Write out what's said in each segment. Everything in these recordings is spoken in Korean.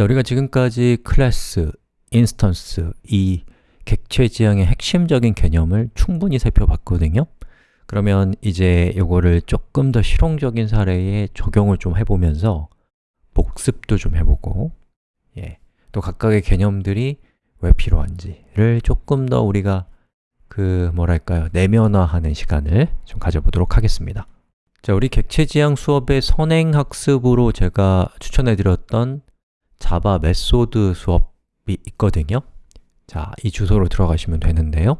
자, 우리가 지금까지 클래스, instance, 이 객체 지향의 핵심적인 개념을 충분히 살펴봤거든요. 그러면 이제 이거를 조금 더 실용적인 사례에 적용을 좀 해보면서 복습도 좀 해보고 예, 또 각각의 개념들이 왜 필요한지를 조금 더 우리가 그 뭐랄까요 내면화하는 시간을 좀 가져보도록 하겠습니다. 자, 우리 객체지향 수업의 선행학습으로 제가 추천해드렸던 Java method 수업이 있거든요. 자, 이 주소로 들어가시면 되는데요.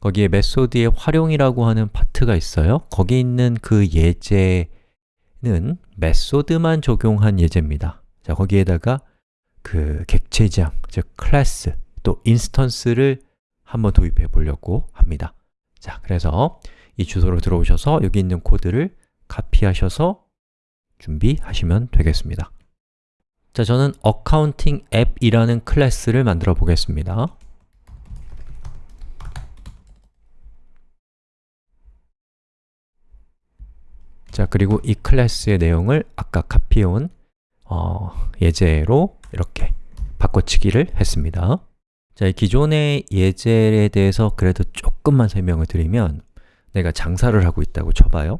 거기에 method의 활용이라고 하는 파트가 있어요. 거기 있는 그 예제는 method만 적용한 예제입니다. 자, 거기에다가 그 객체지향, 즉 클래스, 또 instance를 한번 도입해 보려고 합니다. 자, 그래서 이 주소로 들어오셔서 여기 있는 코드를 카피하셔서 준비하시면 되겠습니다 자, 저는 accounting app이라는 클래스를 만들어 보겠습니다. 자, 그리고 이 클래스의 내용을 아까 카피해온 어, 예제로 이렇게 바꿔치기를 했습니다. 자, 이 기존의 예제에 대해서 그래도 조금만 설명을 드리면 내가 장사를 하고 있다고 쳐봐요.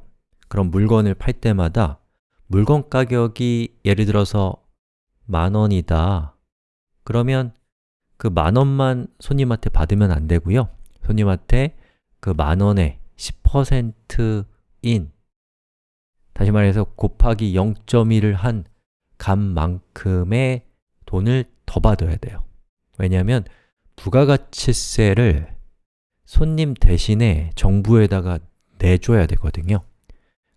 그럼 물건을 팔 때마다 물건 가격이 예를 들어서 만 원이다. 그러면 그 만 원만 손님한테 받으면 안 되고요. 손님한테 그 만 원의 10%인 다시 말해서 곱하기 0.1을 한 값만큼의 돈을 더 받아야 돼요. 왜냐하면 부가가치세를 손님 대신에 정부에다가 내줘야 되거든요.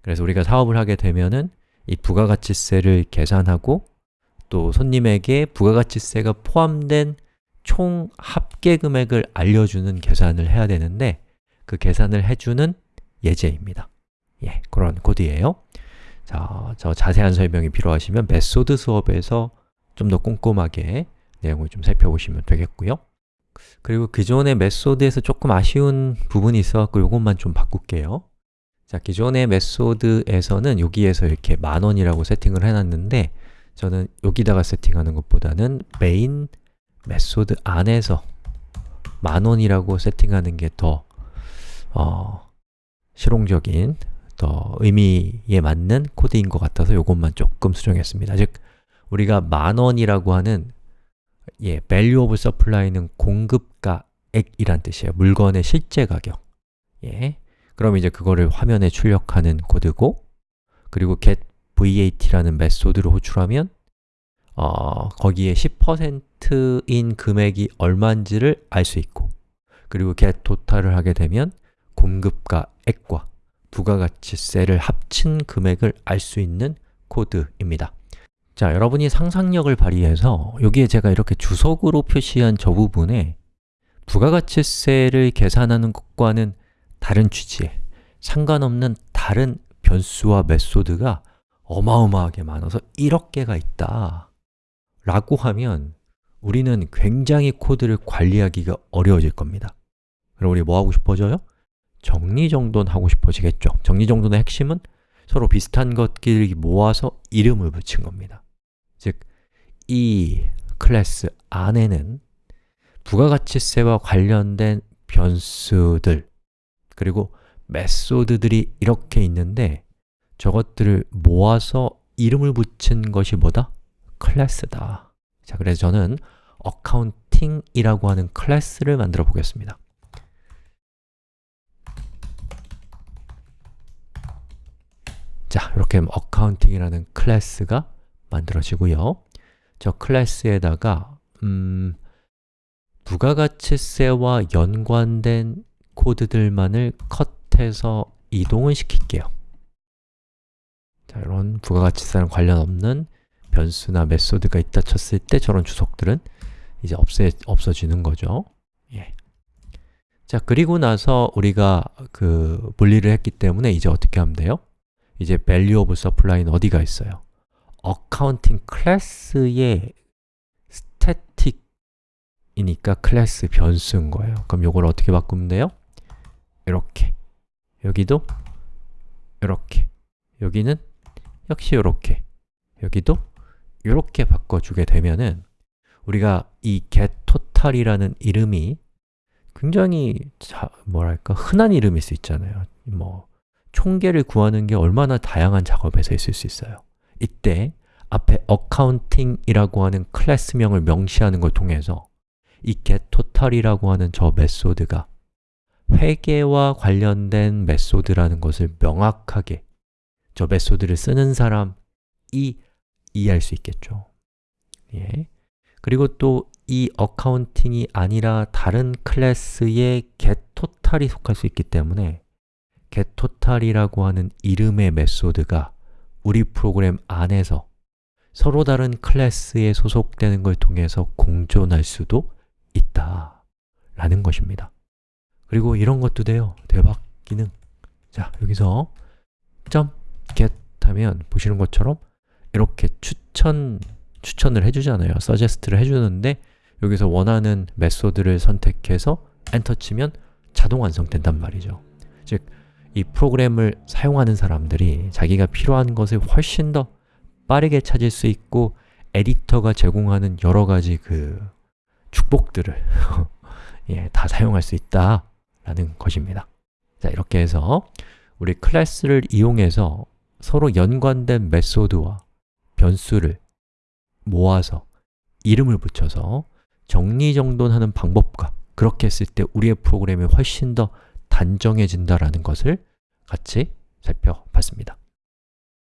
그래서 우리가 사업을 하게 되면은 이 부가가치세를 계산하고 또 손님에게 부가가치세가 포함된 총 합계 금액을 알려주는 계산을 해야 되는데 그 계산을 해주는 예제입니다. 예, 그런 코드예요. 자, 저 자세한 설명이 필요하시면 method 수업에서 좀 더 꼼꼼하게 내용을 좀 살펴보시면 되겠고요. 그리고 기존의 method에서 조금 아쉬운 부분이 있어서 이것만 좀 바꿀게요. 자, 기존의 method에서는 여기에서 이렇게 만원이라고 세팅을 해놨는데 저는 여기다가 세팅하는 것보다는 main method 안에서 만원이라고 세팅하는 게 더 어, 실용적인, 더 의미에 맞는 코드인 것 같아서 이것만 조금 수정했습니다. 즉, 우리가 만원이라고 하는 예, value of supply는 공급가액이란 뜻이에요. 물건의 실제 가격. 예, 그럼 이제 그거를 화면에 출력하는 코드고 그리고 get vat라는 메소드를 호출하면 어, 거기에 10%인 금액이 얼마인지를 알 수 있고 그리고 get total을 하게 되면 공급가액과 부가가치세를 합친 금액을 알 수 있는 코드입니다. 자, 여러분이 상상력을 발휘해서 여기에 제가 이렇게 주석으로 표시한 저 부분에 부가가치세를 계산하는 것과는 다른 취지에 상관없는 다른 변수와 메소드가 어마어마하게 많아서 1억 개가 있다 라고 하면 우리는 굉장히 코드를 관리하기가 어려워질 겁니다. 그럼 우리 뭐 하고 싶어져요? 정리정돈 하고 싶어지겠죠. 정리정돈의 핵심은 서로 비슷한 것끼리 모아서 이름을 붙인 겁니다. 즉, 이 클래스 안에는 부가가치세와 관련된 변수들 그리고 method들이 이렇게 있는데 저것들을 모아서 이름을 붙인 것이 뭐다? 클래스다. 자, 그래서 저는 accounting이라고 하는 클래스를 만들어 보겠습니다. 자, 이렇게 accounting이라는 클래스가 만들어지고요. 저 클래스에다가 음, 부가가치세와 연관된 코드들만을 컷해서 이동을 시킬게요 자, 이런 부가가치세랑 관련 없는 변수나 메소드가 있다 쳤을 때 저런 주석들은 이제 없애, 없어지는 거죠 예. 자, 그리고 나서 우리가 그 분리를 했기 때문에 이제 어떻게 하면 돼요? 이제 value of supply는 어디가 있어요? accounting 클래스의 static이니까 클래스 변수인 거예요 그럼 이걸 어떻게 바꾸면 돼요? 이렇게 여기도 이렇게 여기는 역시 이렇게. 여기도 이렇게 바꿔주게 되면은 우리가 이 getTotal이라는 이름이 굉장히 자, 뭐랄까 흔한 이름일 수 있잖아요. 뭐 총계를 구하는 게 얼마나 다양한 작업에서 있을 수 있어요. 이때 앞에 accounting이라고 하는 클래스명을 명시하는 걸 통해서 이 getTotal이라고 하는 저 method가 회계와 관련된 method라는 것을 명확하게 저 method를 쓰는 사람이 이해할 수 있겠죠. 예. 그리고 또 이 어카운팅이 아니라 다른 클래스의 getTotal이 속할 수 있기 때문에 getTotal이라고 하는 이름의 메소드가 우리 프로그램 안에서 서로 다른 클래스에 소속되는 걸 통해서 공존할 수도 있다 라는 것입니다. 그리고 이런 것도 돼요. 대박 기능. 자, 여기서 .get 하면 보시는 것처럼 이렇게 추천, 추천을 해주잖아요. suggest를 해주는데 여기서 원하는 메소드를 선택해서 엔터 치면 자동 완성된단 말이죠. 즉, 이 프로그램을 사용하는 사람들이 자기가 필요한 것을 훨씬 더 빠르게 찾을 수 있고 에디터가 제공하는 여러 가지 그 축복들을 예, 다 사용할 수 있다 라는 것입니다. 자, 이렇게 해서 우리 클래스를 이용해서 서로 연관된 메소드와 변수를 모아서 이름을 붙여서 정리정돈하는 방법과 그렇게 했을 때 우리의 프로그램이 훨씬 더 단정해진다라는 것을 같이 살펴봤습니다